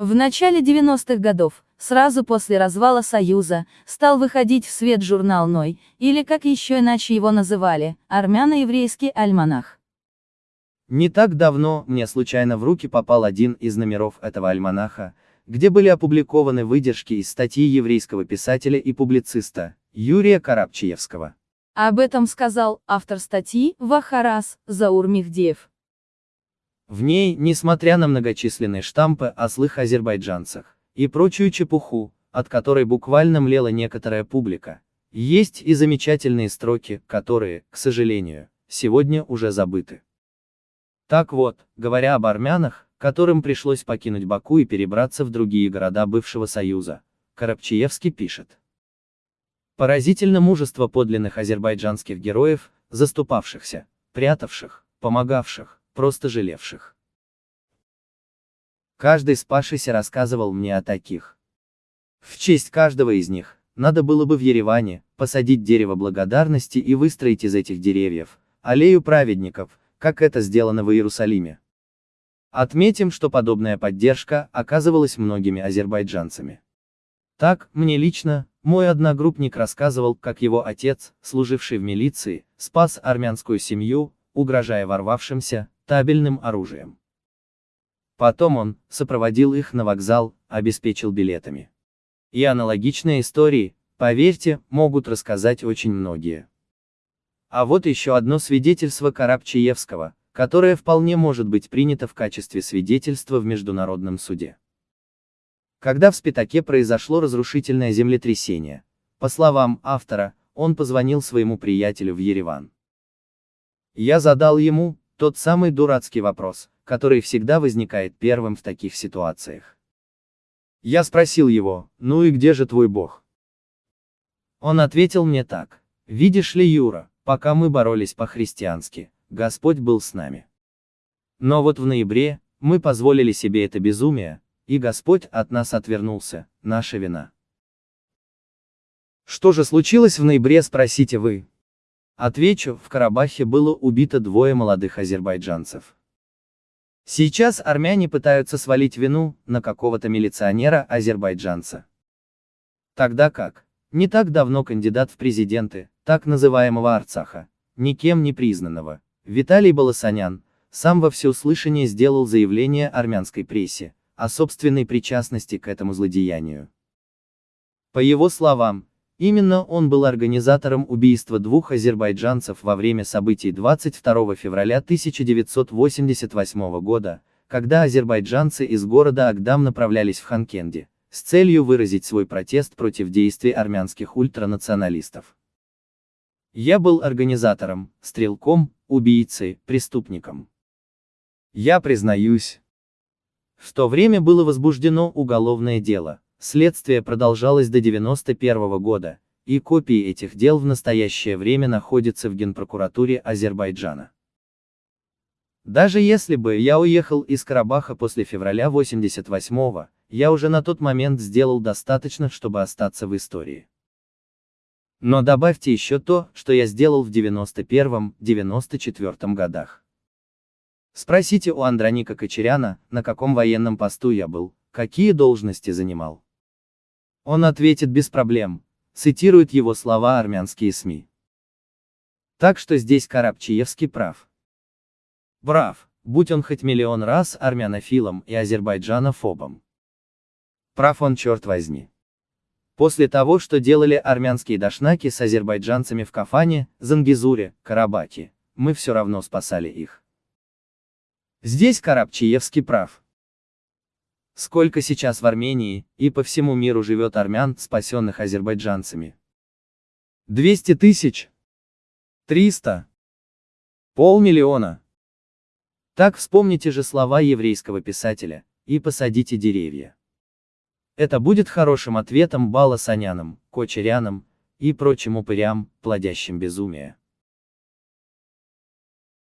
В начале 90-х годов, сразу после развала Союза, стал выходить в свет журнал «Ной», или как еще иначе его называли, армяно-еврейский альманах. Не так давно мне случайно в руки попал один из номеров этого альманаха, где были опубликованы выдержки из статьи еврейского писателя и публициста Юрия Карабчиевского. Об этом сказал автор статьи Вахарас Заур Михдеев. В ней, несмотря на многочисленные штампы о злых азербайджанцах и прочую чепуху, от которой буквально млела некоторая публика, есть и замечательные строки, которые, к сожалению, сегодня уже забыты. Так вот, говоря об армянах, которым пришлось покинуть Баку и перебраться в другие города бывшего Союза, Карабчиевский пишет. Поразительно мужество подлинных азербайджанских героев, заступавшихся, прятавших, помогавших, просто жалевших. Каждый спасшийся рассказывал мне о таких. В честь каждого из них, надо было бы в Ереване, посадить дерево благодарности и выстроить из этих деревьев, аллею праведников, как это сделано в Иерусалиме. Отметим, что подобная поддержка оказывалась многими азербайджанцами. Так, мне лично, мой одногруппник рассказывал, как его отец, служивший в милиции, спас армянскую семью, угрожая ворвавшимся, табельным оружием. Потом он сопроводил их на вокзал, обеспечил билетами. И аналогичные истории, поверьте, могут рассказать очень многие. А вот еще одно свидетельство Карабчиевского, которое вполне может быть принято в качестве свидетельства в Международном суде. Когда в Спитаке произошло разрушительное землетрясение, по словам автора, он позвонил своему приятелю в Ереван. Я задал ему, тот самый дурацкий вопрос, который всегда возникает первым в таких ситуациях. Я спросил его, ну и где же твой бог? Он ответил мне так, видишь ли, Юра, пока мы боролись по-христиански, Господь был с нами. Но вот в ноябре, мы позволили себе это безумие, и Господь от нас отвернулся, наша вина. Что же случилось в ноябре, спросите вы? Отвечу, в Карабахе было убито двое молодых азербайджанцев. Сейчас армяне пытаются свалить вину на какого-то милиционера-азербайджанца. Тогда как? Не так давно кандидат в президенты, так называемого Арцаха, никем не признанного, Виталий Баласанян, сам во всеуслышание сделал заявление армянской прессе о собственной причастности к этому злодеянию. По его словам, Именно он был организатором убийства двух азербайджанцев во время событий 22 февраля 1988 года, когда азербайджанцы из города Агдам направлялись в Ханкенди, с целью выразить свой протест против действий армянских ультранационалистов. Я был организатором, стрелком, убийцей, преступником. Я признаюсь. В то время было возбуждено уголовное дело, Следствие продолжалось до 91 года, и копии этих дел в настоящее время находятся в Генпрокуратуре Азербайджана. Даже если бы я уехал из Карабаха после февраля 88-го, я уже на тот момент сделал достаточно, чтобы остаться в истории. Но добавьте еще то, что я сделал в 91-94 годах. Спросите у Андроника Кочеряна, на каком военном посту я был, какие должности занимал. Он ответит без проблем, цитируют его слова армянские СМИ. Так что здесь Карабчиевский прав. Прав, будь он хоть миллион раз армянофилом и азербайджанофобом. Прав он черт возьми. После того, что делали армянские дашнаки с азербайджанцами в Кафане, Зангизуре, Карабаке, мы все равно спасали их. Здесь Карабчиевский прав. Сколько сейчас в Армении и по всему миру живет армян, спасенных азербайджанцами? 200 тысяч? 300? Полмиллиона? Так вспомните же слова еврейского писателя, и посадите деревья. Это будет хорошим ответом Бала Санянам, Кочерянам и прочим упырям, плодящим безумие.